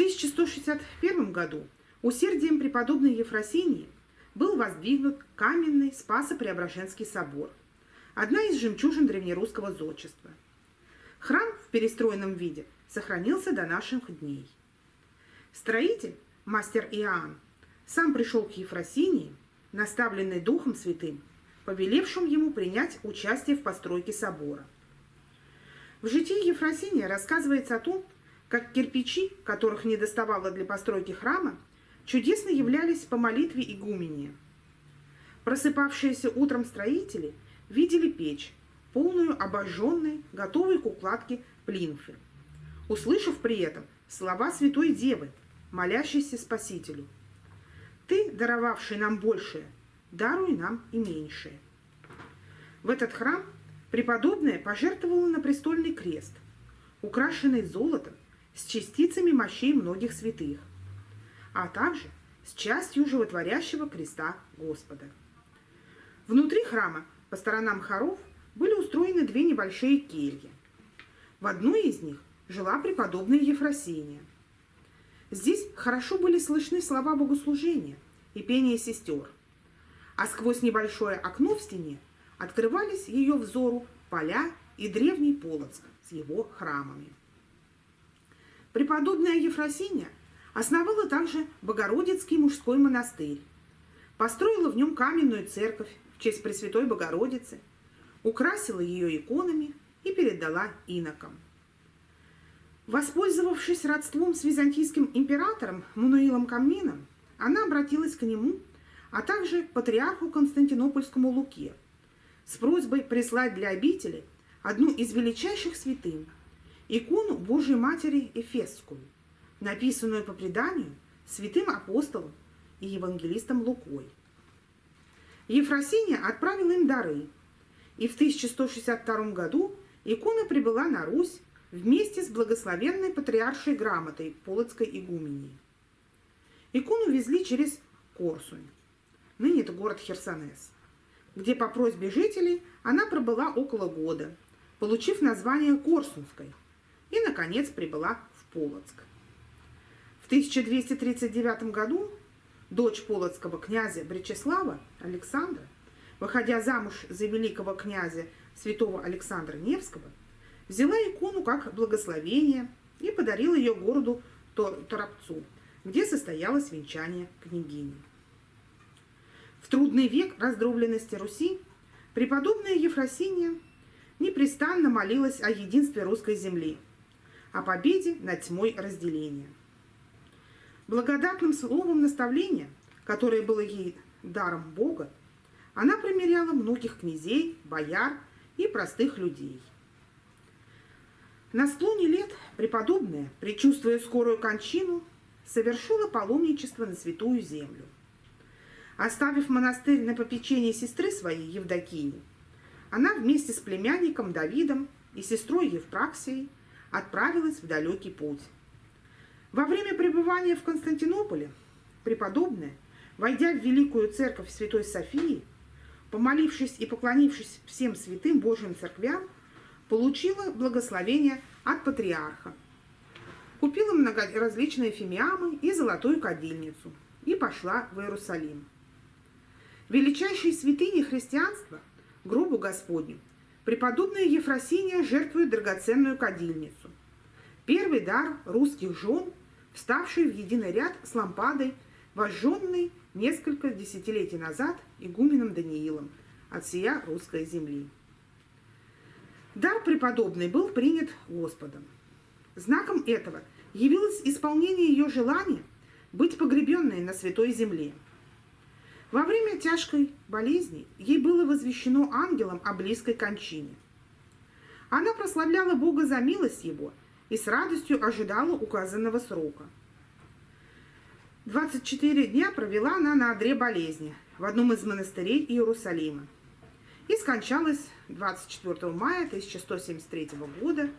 1161 году усердием преподобной Ефросинии был воздвигнут каменный Спасо-Преображенский собор, одна из жемчужин древнерусского зодчества. Храм в перестроенном виде сохранился до наших дней. Строитель, мастер Иоанн, сам пришел к Ефросинии, наставленный Духом Святым, повелевшим ему принять участие в постройке собора. В житии Ефросиния рассказывается о том, как кирпичи, которых не доставало для постройки храма, чудесно являлись по молитве игумени. Просыпавшиеся утром строители видели печь, полную обожженной, готовой к укладке плинфы, услышав при этом слова Святой Девы, молящейся Спасителю. «Ты, даровавший нам большее, даруй нам и меньшее». В этот храм преподобная пожертвовала на престольный крест, украшенный золотом с частицами мощей многих святых, а также с частью животворящего креста Господа. Внутри храма по сторонам хоров были устроены две небольшие кельи. В одной из них жила преподобная Ефросиния. Здесь хорошо были слышны слова богослужения и пение сестер, а сквозь небольшое окно в стене открывались ее взору поля и древний Полоцк с его храмами. Преподобная Ефросиния основала также Богородицкий мужской монастырь, построила в нем каменную церковь в честь Пресвятой Богородицы, украсила ее иконами и передала инокам. Воспользовавшись родством с византийским императором Мануилом Камнином, она обратилась к нему, а также к патриарху Константинопольскому Луке с просьбой прислать для обители одну из величайших святынь икону Божьей Матери Эфесскую, написанную по преданию святым апостолом и евангелистом Лукой. Ефросиния отправила им дары, и в 1162 году икона прибыла на Русь вместе с благословенной патриаршей грамотой Полоцкой игумении. Икону везли через Корсунь, ныне это город Херсонес, где по просьбе жителей она пробыла около года, получив название Корсунской, и, наконец, прибыла в Полоцк. В 1239 году дочь полоцкого князя Бречеслава Александра, выходя замуж за великого князя святого Александра Невского, взяла икону как благословение и подарила ее городу Торопцу, где состоялось венчание княгини. В трудный век раздробленности Руси преподобная Ефросиния непрестанно молилась о единстве русской земли – о победе над тьмой разделения. Благодатным словом наставления, которое было ей даром Бога, она примеряла многих князей, бояр и простых людей. На склоне лет преподобная, предчувствуя скорую кончину, совершила паломничество на Святую Землю. Оставив монастырь на попечение сестры своей Евдокии, она вместе с племянником Давидом и сестрой Евпраксией отправилась в далекий путь. Во время пребывания в Константинополе преподобная, войдя в Великую Церковь Святой Софии, помолившись и поклонившись всем святым Божьим церквям, получила благословение от патриарха. Купила различные фимиамы и золотую кадильницу и пошла в Иерусалим. Величайшей святыне христианства, гробу Господню, преподобная Ефросиния жертвует драгоценную кадильницу. Первый дар русских жен, вставший в единый ряд с лампадой, вожженной несколько десятилетий назад игуменом Даниилом от сия русской земли. Дар преподобный был принят Господом. Знаком этого явилось исполнение ее желания быть погребенной на святой земле – во время тяжкой болезни ей было возвещено ангелом о близкой кончине. Она прославляла Бога за милость Его и с радостью ожидала указанного срока. 24 дня провела она на одре болезни в одном из монастырей Иерусалима и скончалась 24 мая 1173 года,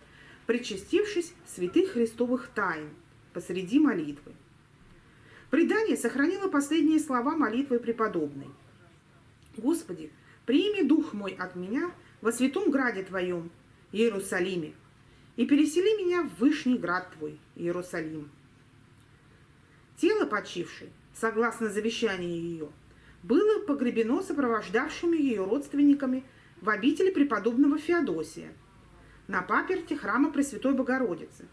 причастившись святых христовых тайн посреди молитвы. Предание сохранило последние слова молитвы преподобной. «Господи, прими дух мой от меня во святом граде Твоем, Иерусалиме, и пересели меня в вышний град Твой, Иерусалим». Тело почившей, согласно завещанию ее, было погребено сопровождавшими ее родственниками в обители преподобного Феодосия на паперте храма Пресвятой Богородицы,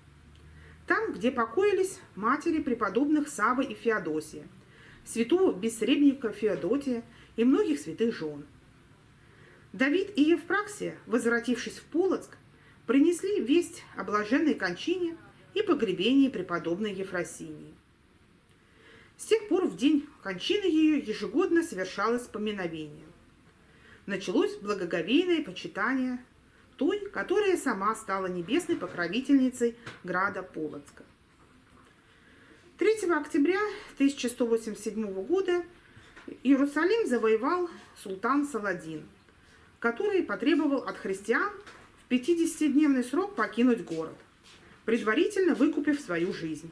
там, где покоились матери преподобных Савы и Феодосия, святого бессребника Феодотия и многих святых жен. Давид и Евпраксия, возвратившись в Полоцк, принесли весть о блаженной кончине и погребении преподобной Ефросинии. С тех пор в день кончины ее ежегодно совершалось поминовение. Началось благоговейное почитание той, которая сама стала небесной покровительницей града Полоцка. 3 октября 1187 года Иерусалим завоевал султан Саладин, который потребовал от христиан 50-дневный срок покинуть город, предварительно выкупив свою жизнь.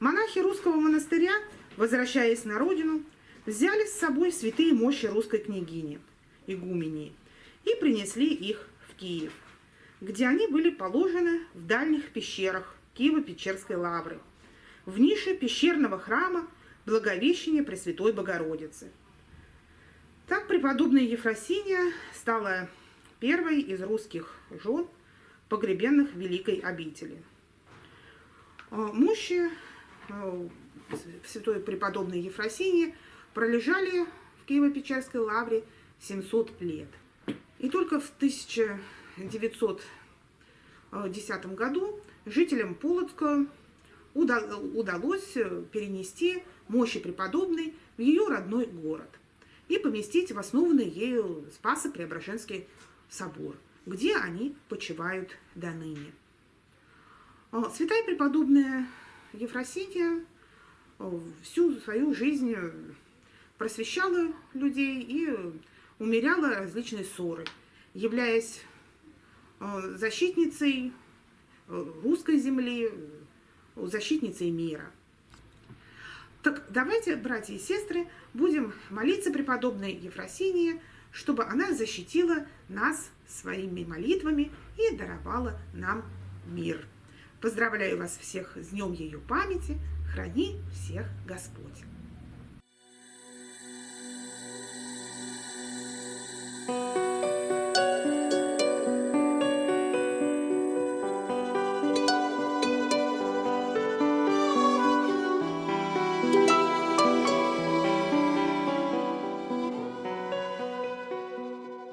Монахи русского монастыря, возвращаясь на родину, взяли с собой святые мощи русской княгини, игумении, и принесли их в Киев, где они были положены в дальних пещерах Киево-Печерской лавры, в нише пещерного храма Благовещения Пресвятой Богородицы. Так преподобная Ефросиния стала первой из русских жен, погребенных в Великой обители. А, мощи а, святой преподобной Ефросинии пролежали в Киево-Печерской лавре 700 лет. И только в 1910 году жителям Полоцка удалось перенести мощи преподобной в ее родной город и поместить в основанный ею Спасо-Преображенский собор, где они почивают до ныне. Святая преподобная Ефросинья а, всю свою жизнь просвещала людей и умеряла различные ссоры, являясь защитницей русской земли, защитницей мира. Так давайте, братья и сестры, будем молиться преподобной Ефросинии, чтобы она защитила нас своими молитвами и даровала нам мир. Поздравляю вас всех с Днем ее памяти. Храни всех Господь. thank you